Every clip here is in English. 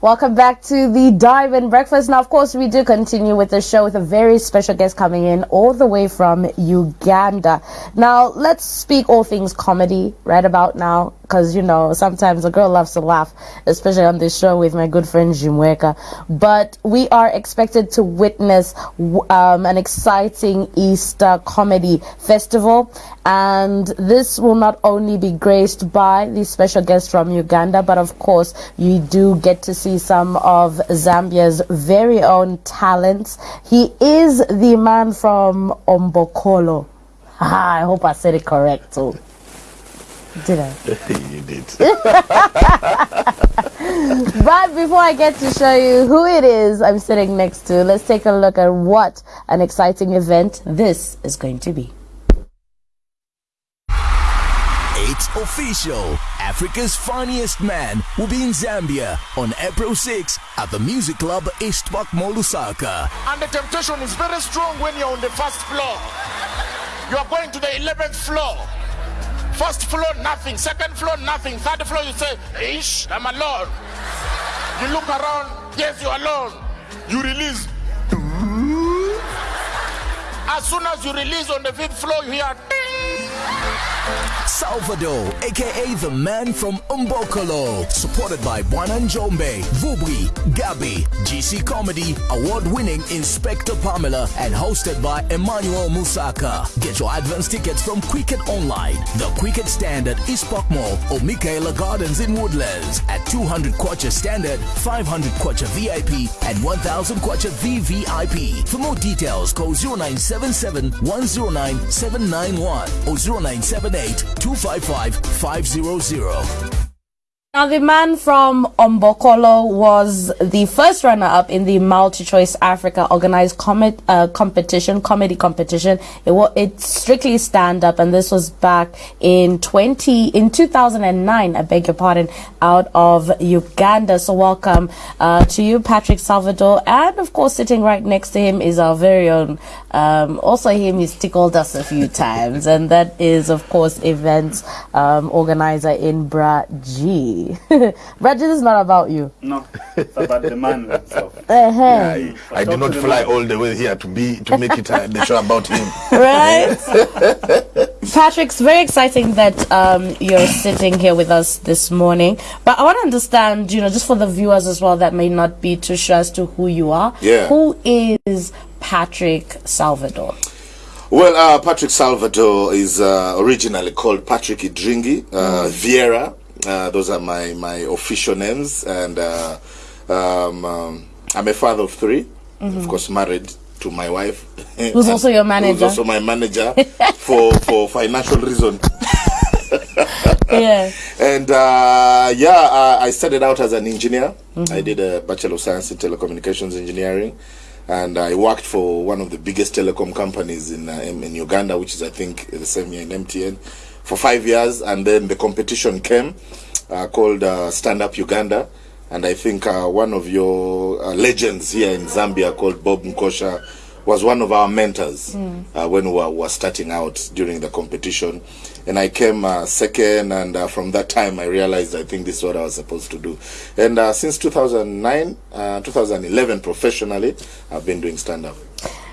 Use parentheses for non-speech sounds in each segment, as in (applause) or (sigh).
Welcome back to the Diamond Breakfast. Now, of course, we do continue with the show with a very special guest coming in all the way from Uganda. Now, let's speak all things comedy right about now, because, you know, sometimes a girl loves to laugh, especially on this show with my good friend Jimweka. But we are expected to witness um, an exciting Easter comedy festival. And this will not only be graced by the special guests from Uganda, but of course, you do get to see some of Zambia's very own talents. He is the man from Ombokolo. (laughs) I hope I said it correct too. Did I? (laughs) you did. (laughs) but before I get to show you who it is I'm sitting next to, let's take a look at what an exciting event this is going to be. It's official. Africa's funniest man will be in Zambia on April 6 at the music club Eastpark Mall Lusaka. And the temptation is very strong when you're on the first floor. You are going to the 11th floor. First floor, nothing. Second floor, nothing. Third floor, you say, Ish, I'm alone. You look around, yes, you're alone. You release. As soon as you release on the fifth floor, you hear. Salvador, aka the man from Umbokolo, supported by Bwana Njombe, Vubri, Gabi, GC Comedy, award winning Inspector Pamela, and hosted by Emmanuel Musaka. Get your advance tickets from Quicket Online, the Quicket Stand at Eastpark Mall, or Michaela Gardens in Woodlands at 200 kwacha standard, 500 kwacha VIP, and 1000 kwacha VVIP. For more details, call 0977 109 791 or 0978 255 500. Now, the man from Ombokolo was the first runner-up in the Multi-Choice Africa organized com- uh, competition, comedy competition. It was it's strictly stand-up, and this was back in 20 in 2009. I beg your pardon, out of Uganda. So, welcome uh, to you, Patrick Salvador, and of course, sitting right next to him is our very own. Um, also, him he's tickled us a few times, and that is, of course, events um, organizer in Bra G. (laughs) Reggie, this is not about you. No, it's about the man himself. (laughs) Uh-huh. I, I did not fly all the way here to be to make it uh, the show about him. (laughs) Right? Patrick, it's very exciting that um, you're sitting here with us this morning. But I want to understand, you know, just for the viewers as well that may not be too sure as to who you are. Yeah. Who is Patrick Salvador? Well, uh, Patrick Salvador is uh, originally called Patrick Idringi uh, Vieira. Uh, those are my, my official names, and uh, um, um, I'm a father of 3 Of course, married to my wife, (laughs) Who's also your manager. Who's also my manager (laughs) for for financial reason. (laughs) yeah. And uh, yeah, uh, I started out as an engineer. Mm -hmm. I did a Bachelor of Science in Telecommunications Engineering. And I worked for one of the biggest telecom companies in, uh, in in Uganda, which is, I think, the same year in MTN, for five years. And then the competition came uh, called uh, Stand Up Uganda. And I think uh, one of your uh, legends here in Zambia called Bob Nkosha was one of our mentors uh, when we were, were starting out during the competition. And I came uh, second, and uh, from that time I realized I think this is what I was supposed to do. And uh, since 2009, uh, 2011 professionally, I've been doing stand up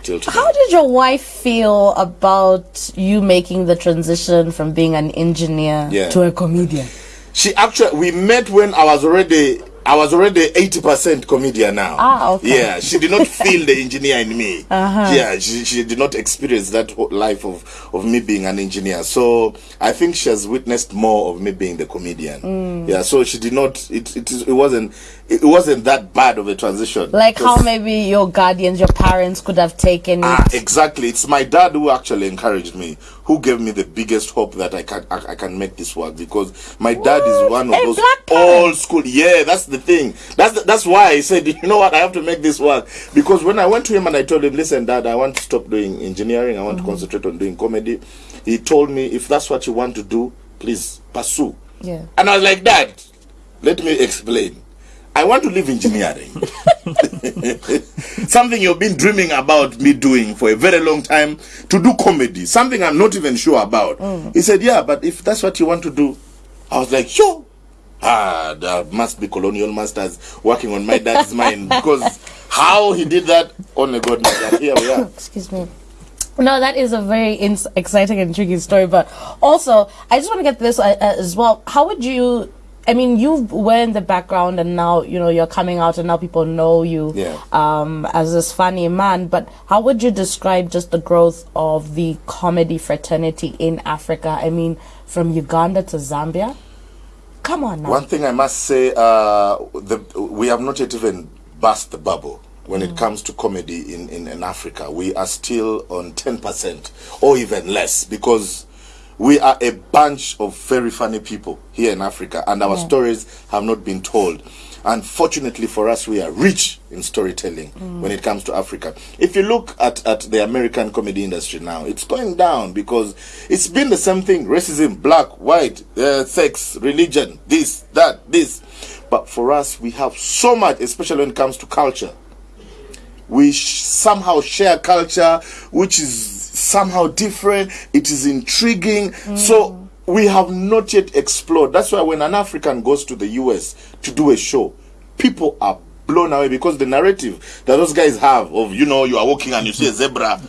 till today. How did your wife feel about you making the transition from being an engineer Yeah. to a comedian? She actually, we met when I was already. I was already 80% comedian now. Ah, okay. Yeah, she did not (laughs) feel the engineer in me. Uh-huh. Yeah, she, she did not experience that whole life of, of me being an engineer. So I think she has witnessed more of me being the comedian. Mm. Yeah, so she did not, it, it, it wasn't, it wasn't that bad of a transition. Like how maybe your guardians, your parents could have taken it. Ah, exactly. It's my dad who actually encouraged me, who gave me the biggest hope that I can I, I can make this work because my dad is one of A those old school. Yeah, that's the thing. That's the, that's why I said, (laughs) you know what, I have to make this work because when I went to him and I told him, listen, dad, I want to stop doing engineering. I want Mm-hmm. to concentrate on doing comedy. He told me, if that's what you want to do, please pursue. Yeah. And I was like, Dad, let me explain. I want to leave engineering. (laughs) something you've been dreaming about me doing for a very long time to do comedy. Something I'm not even sure about. He said, Yeah, but if that's what you want to do, I was like, Sure. Ah, there must be colonial masters working on my dad's mind (laughs) because how he did that, only God knows. Here we are. Excuse me. No, that is a very ins- exciting and intriguing story. But also, I just want to get this uh, as well. How would you? I mean, you were in the background, and now you know you're coming out, and now people know you Yeah. um, as this funny man. But how would you describe just the growth of the comedy fraternity in Africa? I mean, from Uganda to Zambia. Come on now. One thing I must say, uh, the, we have not yet even burst the bubble when it comes to comedy in, in, in Africa. We are still on 10% or even less because we are a bunch of very funny people here in Africa and our stories have not been told. Unfortunately for us, we are rich in storytelling when it comes to Africa. If you look at, at the American comedy industry now, it's going down because it's been the same thing racism, black, white, uh, sex, religion, this, that, this. But for us, we have so much, especially when it comes to culture we sh- somehow share culture which is somehow different. It is intriguing. So mm. we have not yet explored. That's why when an african goes to the us to do a show people are blown away because the narrative that those guys have of you know you are walking and you see a zebra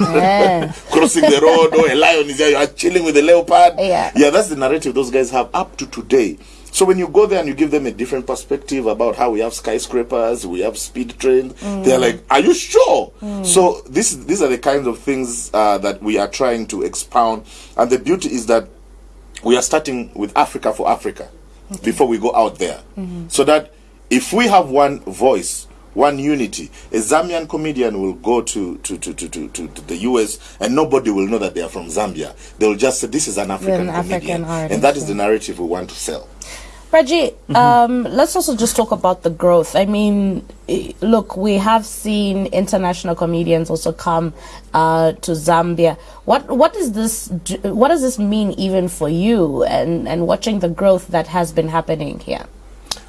Yeah. (laughs) crossing the road or a lion is there you are chilling with a leopard. Yeah. yeah that's the narrative those guys have up to today so when you go there and you give them a different perspective about how we have skyscrapers we have speed trains they're mm. like are you sure mm. so this these are the kinds of things uh, that we are trying to expound and the beauty is that we are starting with Africa for Africa before we go out there. Mm-hmm. So that if we have one voice, one unity, a Zambian comedian will go to, to, to, to, to, to, the US and nobody will know that they are from Zambia. They'll just say, This is an African an comedian. Artist, and that is yeah. the narrative we want to sell. Reggie, um, let's also just talk about the growth. I mean, look, we have seen international comedians also come uh, to Zambia. What what does this what does this mean even for you and and watching the growth that has been happening here?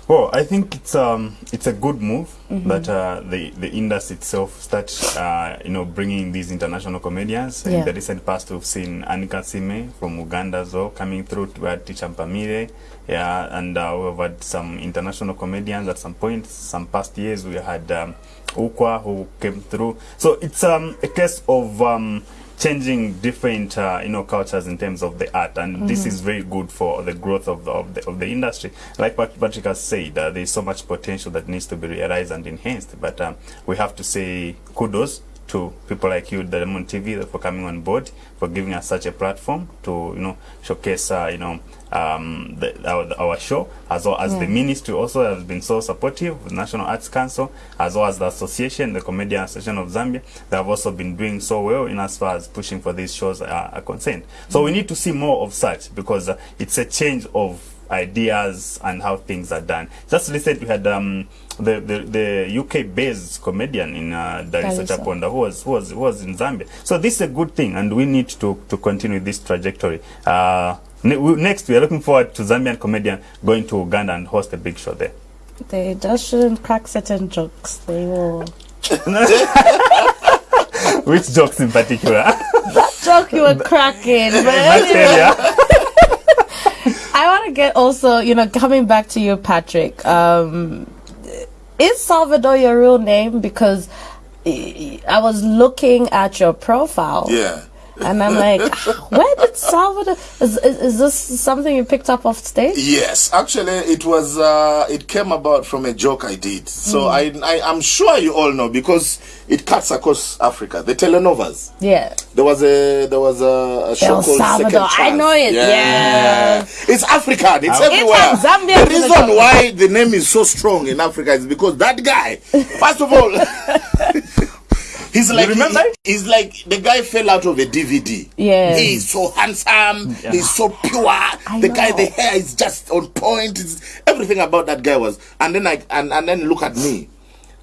Well, I think it's um it's a good move that uh, the the industry itself start uh, you know bringing these international comedians. Yeah. In the recent past, we've seen Anne Kansiime from Uganda as well coming through. to had Teacher Mpamire, yeah, and uh, we've had some international comedians at some point. Some past years, we had um, Ukwa who came through. So it's um a case of um changing different uh, you know cultures in terms of the art and this is very good for the growth of the, of the, of the industry like what Patrick has said uh, there's so much potential that needs to be realized and enhanced but um, we have to say kudos to people like you Diamond TV for coming on board for giving us such a platform to you know showcase uh, you know um, the, our, our show as well as the ministry also has been so supportive the National Arts Council as well as the association the Comedian Association of Zambia they have also been doing so well in as far as pushing for these shows are, are concerned. So mm. we need to see more of such because uh, it's a change of ideas and how things are done. Just recently we had um, the, the, the UK based comedian in uh, Darisa. Chaponda who was, who was who was in Zambia. So this is a good thing and we need to, to continue this trajectory. Uh, next we are looking forward to Zambian comedian going to Uganda and host a big show there They just shouldn't crack certain jokes. They will. (laughs) which jokes in particular Joke you were cracking, but anyway. (laughs) I want to get also, you know, coming back to you, Patrick. Um, is Salvador your real name? Because I I was looking at your profile. Yeah. And I'm like, where did Salvador? Is, is, is this something you picked up off stage? Yes, actually, it was. Uh, it came about from a joke I did. So I, I, I'm sure you all know because it cuts across Africa. The telenovas. Yeah. There was a there was a, a show called Salvador. Second I know it, yeah. It's African. It's It's everywhere. Zambia the reason why the name is so strong in Africa is because that guy. (laughs) First of all, (laughs) he's like remember? he- he's like the guy fell out of a DVD. Yeah, He's so handsome. He's so pure. the guy, the hair is just on point. It's, everything about that guy was. And then I and, and then look at me.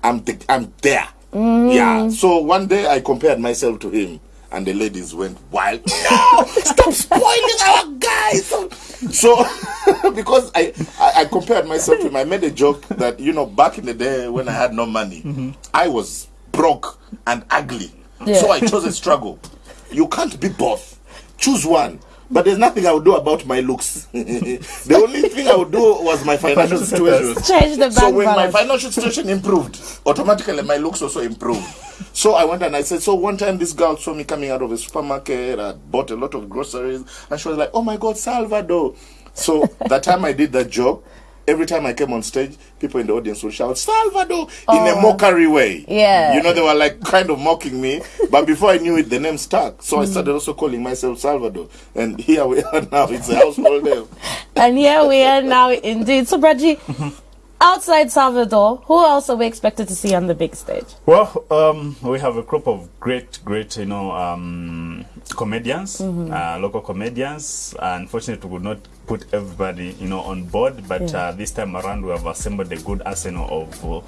I'm the, I'm there. Mm. Yeah. So one day I compared myself to him, and the ladies went wild. (laughs) No, stop spoiling our guy. So, so (laughs) because I, I I compared myself to him, I made a joke that you know back in the day when I had no money, I was broke and ugly. Yeah. So I chose a struggle. You can't be both. Choose one. but there's nothing I would do about my looks. (laughs) the only thing I would do was my financial situation. Change the So bank when my financial situation improved, automatically my looks also improved. So I went and I said, so one time this girl saw me coming out of a supermarket, I bought a lot of groceries, and she was like, oh my God, Salvador. So that time I did that job, every time I came on stage, people in the audience would shout, Salvador, in a mockery way. Yeah. You know, they were like kind of mocking me, but before I knew it, the name stuck. So I started also calling myself Salvador. And here we are (laughs) now, it's a household name. (laughs) And here we are now, indeed. So, Braji, outside Salvador, who else are we expected to see on the big stage? Well, um, we have a group of great, great, you know, um, comedians, mm -hmm. uh, local comedians. Uh, Unfortunately, we could not put everybody, you know, on board. But Yeah. uh, this time around, we have assembled a good arsenal of uh,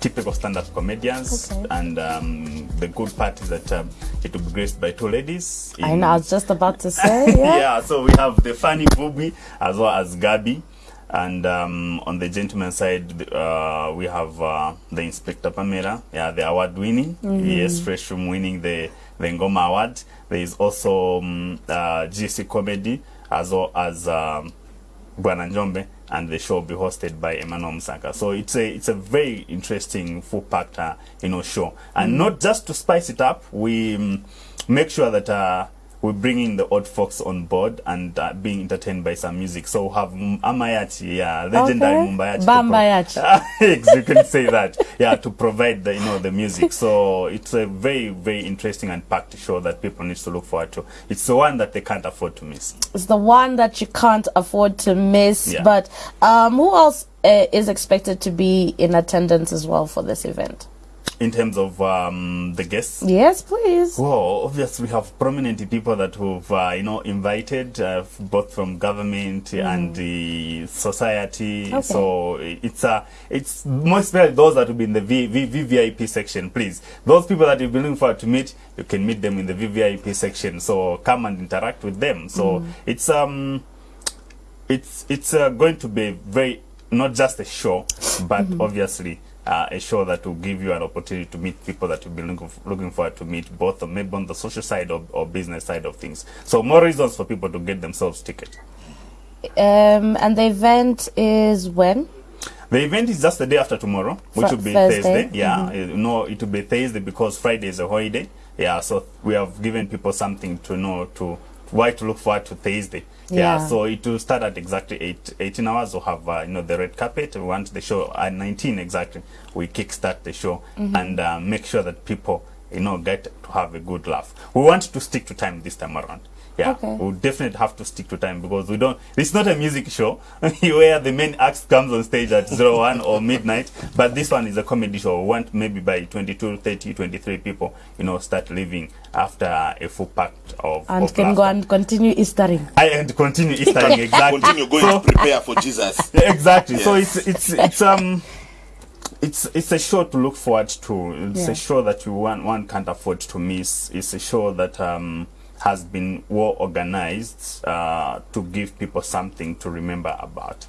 typical stand-up comedians. Okay. And um, the good part is that um, it will be graced by two ladies. In... I know, I was just about to say, (laughs) yeah. yeah, so we have the funny Bubi as well as Gabi. And um, on the gentleman side, uh, we have uh, the Inspector Pamela, yeah, the award winning. mm -hmm. Yes, fresh from winning the, the Ngoma Award. There is also um, uh, GC Comedy as well as um, Bwana Njombe, and the show will be hosted by Emmanuel Msaka. So it's a it's a very interesting full packed uh, you know show, and mm. not just to spice it up, we um, make sure that. Uh, we bring in the odd folks on board and uh, being entertained by some music. So we have M- Amayachi, yeah, legendary Okay. Mumbayachi. Bambayachi. (laughs) You can say that. Yeah, to provide the you know the music. So it's a very very interesting and packed show that people need to look forward to. It's the one that they can't afford to miss. It's the one that you can't afford to miss. Yeah. But um, who else uh, is expected to be in attendance as well for this event? In terms of um, the guests, Yes, please. Well, obviously, we have prominent people that we've, uh, you know, invited, uh, both from government and the society. Okay. So it's uh, it's most especially those that will be in the v- v- VVIP section. Please, those people that you've been looking forward to meet, you can meet them in the VVIP section. So come and interact with them. So it's um, it's it's uh, going to be very not just a show, but obviously uh, a show that will give you an opportunity to meet people that you've been looking, looking forward to meet, both on, maybe on the social side or, or business side of things. So more reasons for people to get themselves ticket. Um, and the event is when? The event is just the day after tomorrow, which Fri- will be Thursday? Thursday. Yeah, uh, no, it will be Thursday because Friday is a holiday. Yeah, so we have given people something to know to why to look forward to Thursday. Yeah, Yeah. so it will start at exactly eight, 18 hours. We'll have uh, you know the red carpet. We want the show at 19 exactly. We kickstart the show Mm-hmm. and uh, make sure that people you know get to have a good laugh. We want to stick to time this time around. Yeah, Okay. we definitely have to stick to time because we don't. It's not a music show (laughs) where the main act comes on stage at (laughs) 01 or midnight, but this one is a comedy show. We want maybe by 22, 30, 23 people, you know, start leaving after a full pack of And of can go and continue Eastering. I and continue Eastering (laughs) exactly. Continue going So- to prepare for Jesus. exactly. So it's it's it's um it's it's a show to look forward to. It's Yeah. a show that you one one can't afford to miss. It's a show that um has been well organized uh, to give people something to remember about.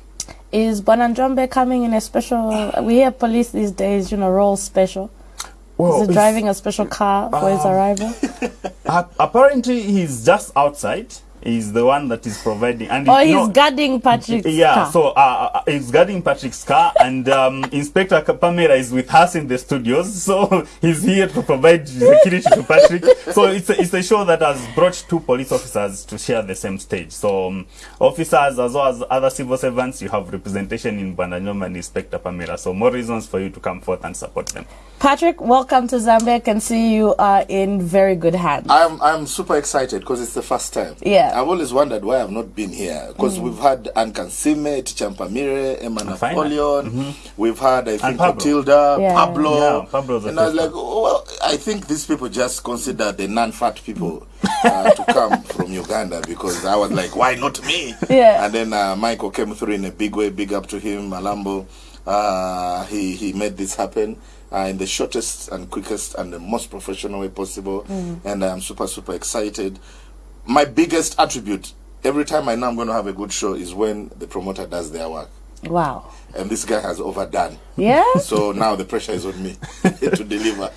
Is Bwana Njombe coming in a special? We hear police these days, you know, roll special. Well, Is he driving a special car for his um, arrival? (laughs) Uh, apparently, he's just outside. He's the one that is providing, and Or you he's know- guarding Patrick's Yeah, car? so uh, uh, he's guarding Patrick's car, and um, Inspector Pamela is with us in the studios. So (laughs) he's here to provide security to Patrick. So it's a, it's a show that has brought two police officers to share the same stage. So um, officers as well as other civil servants, you have representation in Bandanyoma and Inspector Pamela. So more reasons for you to come forth and support them. Patrick, welcome to Zambia. I can see you are in very good hands. I'm I'm super excited because it's the first time. Yeah. I've always wondered why I've not been here because we've had Anne Kansiime, Champamire, Emma Fine. Napoleon. We've had I think Pablo. Matilda, Yeah. Pablo. Yeah, Pablo's and I was like, oh, well, I think these people just consider the non-fat people uh, to come (laughs) from Uganda because I was like, why not me? Yeah. And then uh, Michael came through in a big way. Big up to him, Malambo. Uh, he he made this happen. Uh, in the shortest and quickest and the most professional way possible, and I'm super super excited my biggest attribute every time I know I'm going to have a good show is when the promoter does their work. Wow. And this guy has overdone. Yeah? (laughs) So now the pressure is on me (laughs) to deliver.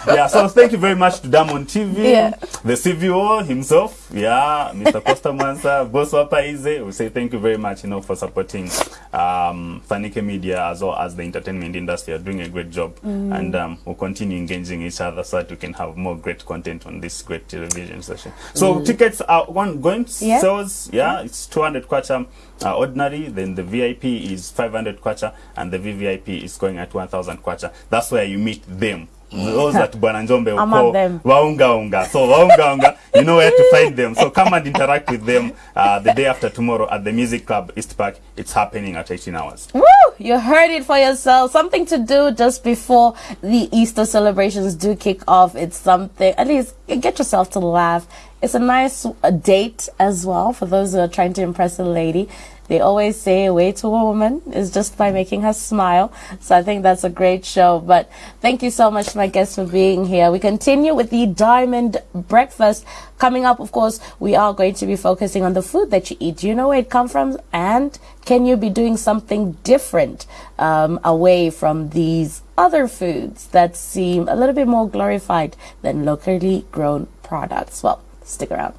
(laughs) yeah, so thank you very much to Diamond TV, Yeah. the CVO himself, yeah, Mr. Costa Mansa, (laughs) Boss Wapaize. We say thank you very much, you know, for supporting um, Fanike Media as well as the entertainment industry. You're doing a great job, Mm. and um, we'll continue engaging each other so that we can have more great content on this great television session. So tickets are one going Mm. Yeah. sales, yeah, it's 200 kwacha uh, ordinary, then the VIP is 500 kwacha, and the VVIP is going at 1000 kwacha. That's where you meet them. Those that Bwana Njombe will I'm call at them. waunga unga. So waunga unga, you know where to find them. So come and interact with them uh, the day after tomorrow at the Music Club East Park. It's happening at 18 hours. Woo! You heard it for yourself. Something to do just before the Easter celebrations do kick off. It's something, at least get yourself to laugh. It's a nice uh, date as well for those who are trying to impress a lady. They always say a way to a woman is just by making her smile. So I think that's a great show. But thank you so much, my guests, for being here. We continue with the Diamond Breakfast. Coming up, of course, we are going to be focusing on the food that you eat. Do you know where it comes from? And can you be doing something different um, away from these other foods that seem a little bit more glorified than locally grown products? Well, stick around.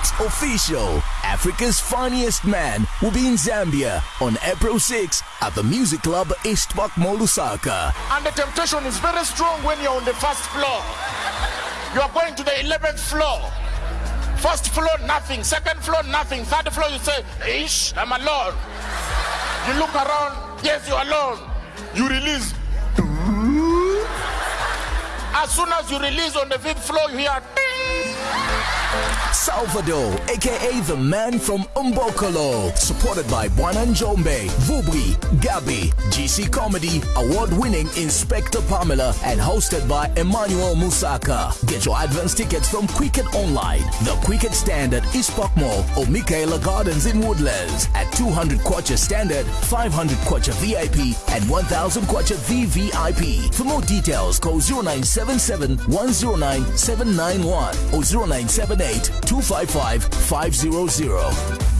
It's official. Africa's funniest man will be in Zambia on April 6 at the Music Club East Park Mall And the temptation is very strong when you're on the first floor. You are going to the 11th floor. First floor, nothing. Second floor, nothing. Third floor, you say, Ish, I'm alone. You look around, yes, you're alone. You release. As soon as you release on the fifth floor, you hear ding. Salvador, aka the man from Umbokolo, supported by Bwana Njombe, Vubri, Gabi, GC Comedy, award-winning Inspector Pamela, and hosted by Emmanuel Musaka. Get your advance tickets from Quicket Online, the Quicket Standard East Park Mall, or Michaela Gardens in Woodlands at 200 kwacha standard, 500 kwacha VIP, and 1000 kwacha VVIP. For more details, call 0977 109 791 or 0978 255 500.